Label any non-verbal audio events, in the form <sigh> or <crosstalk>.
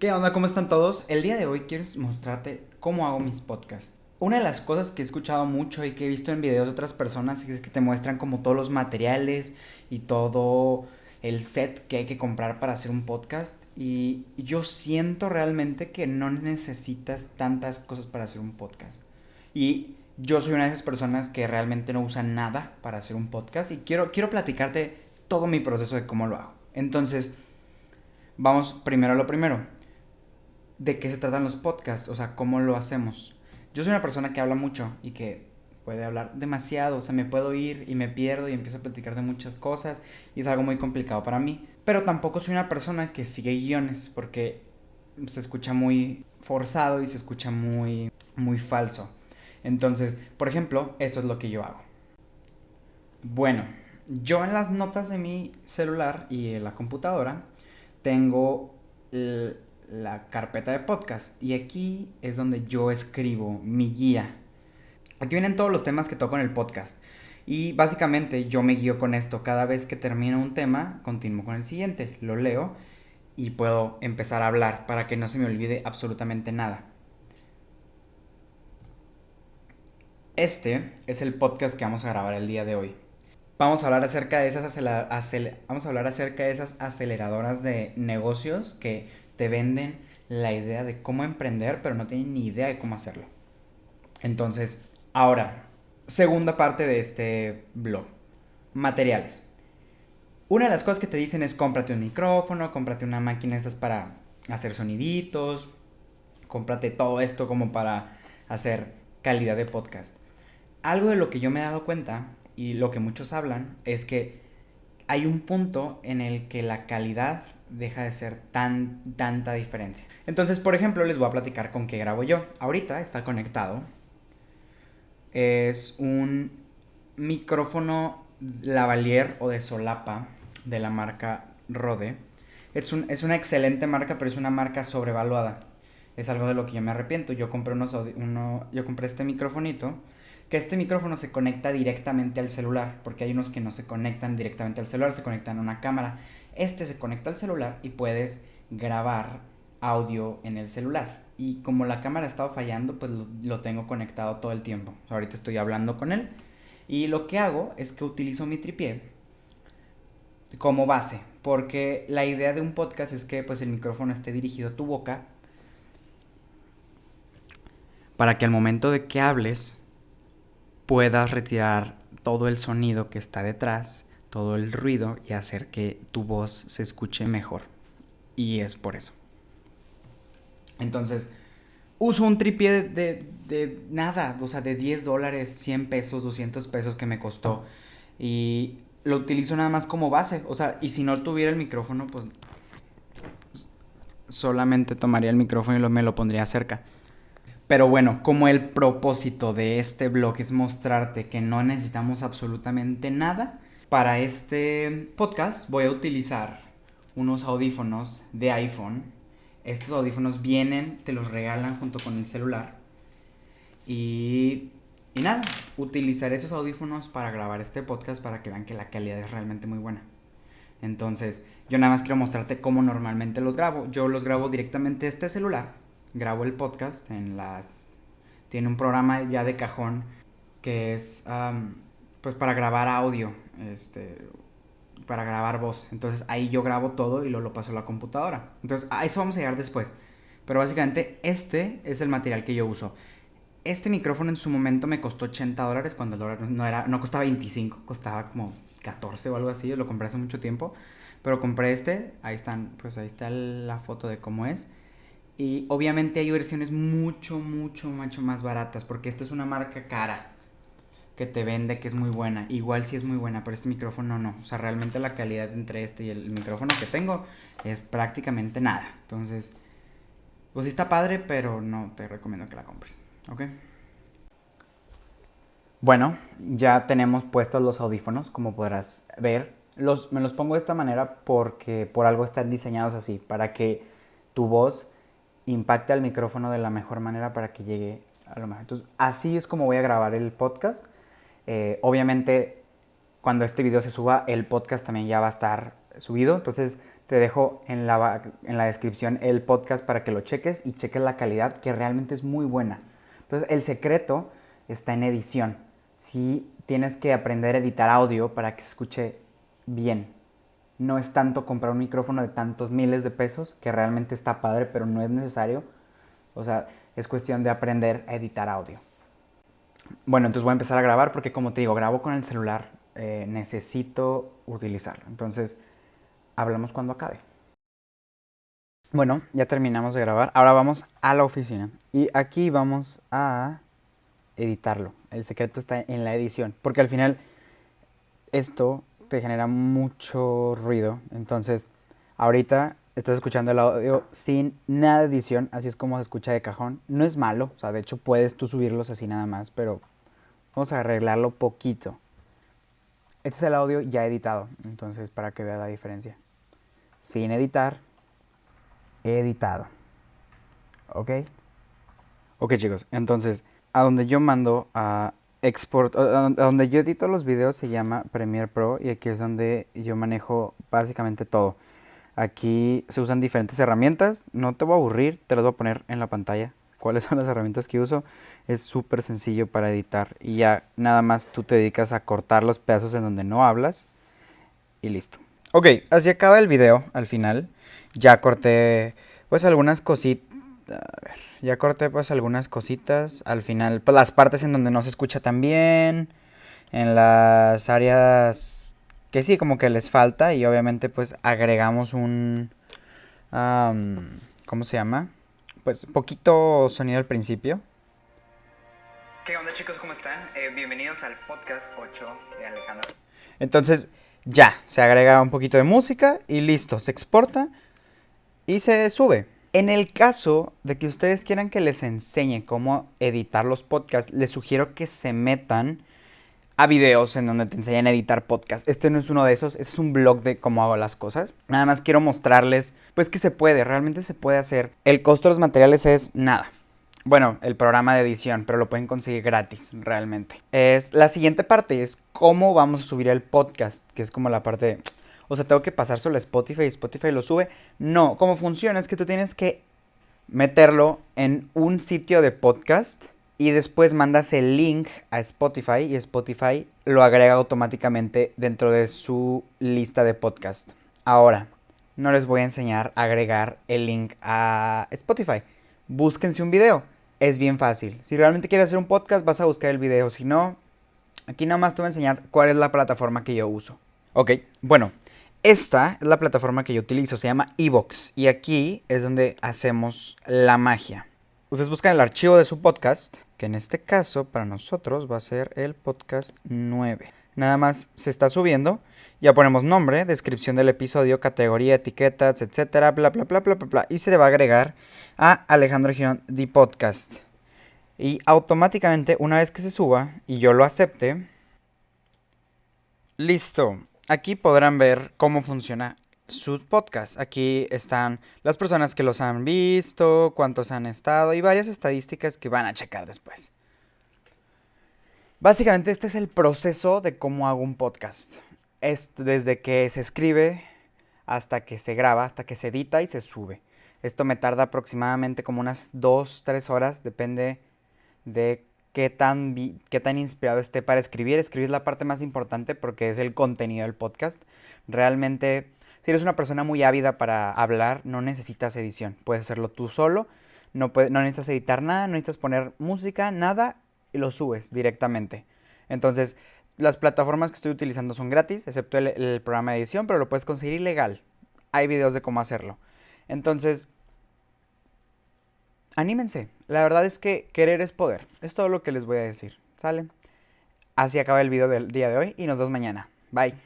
¿Qué onda? ¿Cómo están todos? El día de hoy quiero mostrarte cómo hago mis podcasts. Una de las cosas que he escuchado mucho y que he visto en videos de otras personas es que te muestran como todos los materiales y todo el set que hay que comprar para hacer un podcast. Y yo siento realmente que no necesitas tantas cosas para hacer un podcast. Y yo soy una de esas personas que realmente no usa nada para hacer un podcast y quiero, quiero platicarte todo mi proceso de cómo lo hago. Entonces, vamos primero a lo primero. ¿De qué se tratan los podcasts? O sea, ¿cómo lo hacemos? Yo soy una persona que habla mucho y que puede hablar demasiado, o sea, me puedo ir y me pierdo y empiezo a platicar de muchas cosas y es algo muy complicado para mí. Pero tampoco soy una persona que sigue guiones porque se escucha muy forzado y se escucha muy, muy falso. Entonces, por ejemplo, eso es lo que yo hago. Bueno, yo en las notas de mi celular y en la computadora tengo la carpeta de podcast y aquí es donde yo escribo mi guía. Aquí vienen todos los temas que toco en el podcast. Y básicamente yo me guío con esto. Cada vez que termino un tema, continúo con el siguiente. Lo leo y puedo empezar a hablar para que no se me olvide absolutamente nada. Este es el podcast que vamos a grabar el día de hoy. Vamos a hablar acerca de esas, aceleradoras de negocios que te venden la idea de cómo emprender, pero no tienen ni idea de cómo hacerlo. Entonces, ahora, segunda parte de este blog. Materiales. Una de las cosas que te dicen es cómprate un micrófono, cómprate una máquina estas para hacer soniditos, cómprate todo esto como para hacer calidad de podcast algo de lo que yo me he dado cuenta y lo que muchos hablan es que hay un punto en el que la calidad deja de ser tan tanta diferencia. Entonces, por ejemplo, les voy a platicar con qué grabo yo. Ahorita está conectado. Es un micrófono lavalier o de solapa de la marca Rode. Es, un, es una excelente marca, pero es una marca sobrevaluada. Es algo de lo que yo me arrepiento. Yo compré, unos, uno, yo compré este microfonito que este micrófono se conecta directamente al celular, porque hay unos que no se conectan directamente al celular, se conectan a una cámara. Este se conecta al celular y puedes grabar audio en el celular. Y como la cámara ha estado fallando, pues lo, tengo conectado todo el tiempo. Ahorita estoy hablando con él. Y lo que hago es que utilizo mi tripié como base, porque la idea de un podcast es que pues el micrófono esté dirigido a tu boca para que al momento de que hables puedas retirar todo el sonido que está detrás, todo el ruido y hacer que tu voz se escuche mejor. Y es por eso. Entonces, uso un tripié de, nada, o sea, de 10 dólares, 100 pesos, 200 pesos que me costó. Y lo utilizo nada más como base. O sea, y si no tuviera el micrófono, pues solamente tomaría el micrófono y me lo pondría cerca. Pero bueno, como el propósito de este blog es mostrarte que no necesitamos absolutamente nada, para este podcast voy a utilizar unos audífonos de iPhone. Estos audífonos vienen, te los regalan junto con el celular. Y, y nada, utilizaré esos audífonos para grabar este podcast para que vean que la calidad es realmente muy buena. Entonces, yo nada más quiero mostrarte cómo normalmente los grabo. Yo los grabo directamente este celular grabo el podcast en las... Tiene un programa ya de cajón que es pues para grabar audio, este, para grabar voz. Entonces ahí yo grabo todo y lo, lo paso a la computadora. Entonces a eso vamos a llegar después. Pero básicamente este es el material que yo uso. Este micrófono en su momento me costó 80 dólares cuando el dólar no, era, no costaba 25, costaba como 14 o algo así. Lo compré hace mucho tiempo. Pero compré este, ahí están, pues ahí está la foto de cómo es. Y obviamente hay versiones mucho, mucho, mucho más baratas, porque esta es una marca cara que te vende que es muy buena. Igual sí es muy buena, pero este micrófono no. O sea, realmente la calidad entre este y el micrófono que tengo es prácticamente nada. Entonces, pues sí está padre, pero no te recomiendo que la compres. ¿Ok? Bueno, ya tenemos puestos los audífonos, como podrás ver. Los, me los pongo de esta manera porque por algo están diseñados así, para que tu voz impacte al micrófono de la mejor manera para que llegue a lo mejor. Entonces, así es como voy a grabar el podcast. Eh, obviamente, cuando este video se suba, el podcast también ya va a estar subido. Entonces, Te dejo en la, en la descripción el podcast para que lo cheques y cheques la calidad que realmente es muy buena. Entonces el secreto está en edición. Si tienes que aprender a editar audio para que se escuche bien. No es tanto comprar un micrófono de tantos miles de pesos, que realmente está padre, pero no es necesario. O sea, es cuestión de aprender a editar audio. Bueno, entonces voy a empezar a grabar porque como te digo, grabo con el celular, eh, necesito utilizarlo. Entonces, hablamos cuando acabe. Bueno, ya terminamos de grabar. Ahora vamos a la oficina. Y aquí vamos a editarlo. El secreto está en la edición. Porque al final esto te genera mucho ruido. Entonces, ahorita estás escuchando el audio sin nada de edición. Así es como se escucha de cajón. No es malo. O sea, de hecho puedes tú subirlos así nada más. Pero vamos a arreglarlo poquito. Este es el audio ya editado. Entonces, para que veas la diferencia. Sin editar editado. ¿Ok? Ok chicos, entonces, a donde yo mando a export, donde yo edito los videos se llama Premiere Pro y aquí es donde yo manejo básicamente todo. Aquí se usan diferentes herramientas, no te voy a aburrir, te las voy a poner en la pantalla. ¿Cuáles <laughs> son las herramientas que uso? Es súper sencillo para editar y ya nada más tú te dedicas a cortar los pedazos en donde no hablas y listo. Ok, así acaba el video al final. Ya corté pues algunas cositas. A ver, ya corté pues algunas cositas. Al final, pues las partes en donde no se escucha tan bien. En las áreas que sí, como que les falta. Y obviamente pues agregamos un... ¿Cómo se llama? Pues poquito sonido al principio. ¿Qué onda chicos? ¿Cómo están? Eh, bienvenidos al podcast 8 de Alejandro. Entonces ya, se agrega un poquito de música y listo, se exporta y se sube. En el caso de que ustedes quieran que les enseñe cómo editar los podcasts, les sugiero que se metan a videos en donde te enseñan a editar podcasts. Este no es uno de esos, este es un blog de cómo hago las cosas. Nada más quiero mostrarles, pues que se puede, realmente se puede hacer. El costo de los materiales es nada. Bueno, el programa de edición, pero lo pueden conseguir gratis, realmente. Es la siguiente parte, es cómo vamos a subir el podcast, que es como la parte de, o sea, tengo que pasárselo a Spotify y Spotify lo sube. No, cómo funciona es que tú tienes que meterlo en un sitio de podcast y después mandas el link a Spotify y Spotify lo agrega automáticamente dentro de su lista de podcast. Ahora, no les voy a enseñar a agregar el link a Spotify búsquense un video. Es bien fácil. Si realmente quieres hacer un podcast, vas a buscar el video. Si no, aquí nada más te voy a enseñar cuál es la plataforma que yo uso. Ok, bueno, esta es la plataforma que yo utilizo. Se llama Evox. Y aquí es donde hacemos la magia. Ustedes buscan el archivo de su podcast, que en este caso para nosotros va a ser el podcast 9. Nada más se está subiendo. Ya ponemos nombre, descripción del episodio, categoría, etiquetas, etcétera, bla, bla, bla, bla, bla, bla. Y se le va a agregar a Alejandro Girón The Podcast. Y automáticamente, una vez que se suba y yo lo acepte, listo. Aquí podrán ver cómo funciona su podcast. Aquí están las personas que los han visto, cuántos han estado y varias estadísticas que van a checar después. Básicamente este es el proceso de cómo hago un podcast. Es desde que se escribe hasta que se graba, hasta que se edita y se sube. Esto me tarda aproximadamente como unas 2, 3 horas, depende de qué tan, qué tan inspirado esté para escribir. Escribir es la parte más importante porque es el contenido del podcast. Realmente, si eres una persona muy ávida para hablar, no necesitas edición. Puedes hacerlo tú solo, no, no necesitas editar nada, no necesitas poner música, nada y lo subes directamente. Entonces, las plataformas que estoy utilizando son gratis, excepto el, programa de edición, pero lo puedes conseguir ilegal. Hay videos de cómo hacerlo. Entonces, anímense. La verdad es que querer es poder. Es todo lo que les voy a decir. ¿Sale? Así acaba el video del día de hoy y nos vemos mañana. Bye.